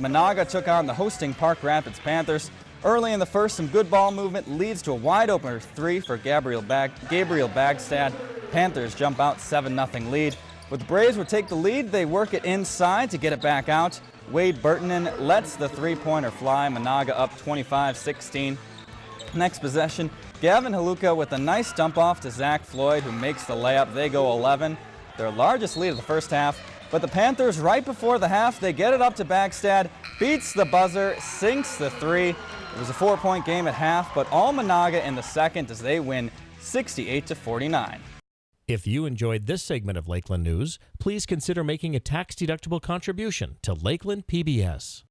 Menahga took on the hosting Park Rapids Panthers. Early in the first, some good ball movement leads to a wide opener three for Gabriel, Bag Gabriel Bagstad. Panthers jump out 7-0 lead. But the Braves would take the lead. They work it inside to get it back out. Wade Burtonen lets the three-pointer fly. Menahga up 25-16. Next possession, Gavin Haluka with a nice dump off to Zach Floyd who makes the layup. They go 11. Their largest lead of the first half. But the Panthers, right before the half, they get it up to Bagstad, beats the buzzer, sinks the three. It was a four-point game at half, but all Menahga in the second as they win 68 to 49. If you enjoyed this segment of Lakeland News, please consider making a tax-deductible contribution to Lakeland PBS.